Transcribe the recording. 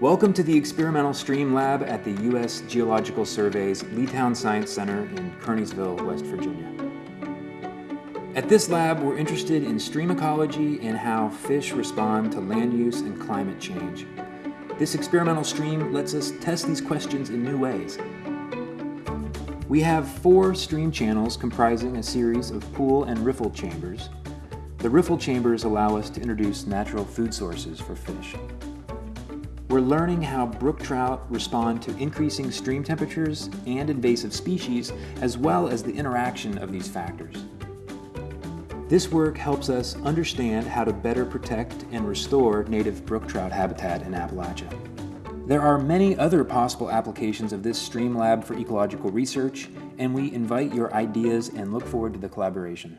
Welcome to the Experimental Stream Lab at the U.S. Geological Survey's Leetown Science Center in Kearneysville, West Virginia. At this lab, we're interested in stream ecology and how fish respond to land use and climate change. This experimental stream lets us test these questions in new ways. We have four stream channels comprising a series of pool and riffle chambers. The riffle chambers allow us to introduce natural food sources for fish. We're learning how brook trout respond to increasing stream temperatures and invasive species, as well as the interaction of these factors. This work helps us understand how to better protect and restore native brook trout habitat in Appalachia. There are many other possible applications of this stream lab for ecological research, and we invite your ideas and look forward to the collaboration.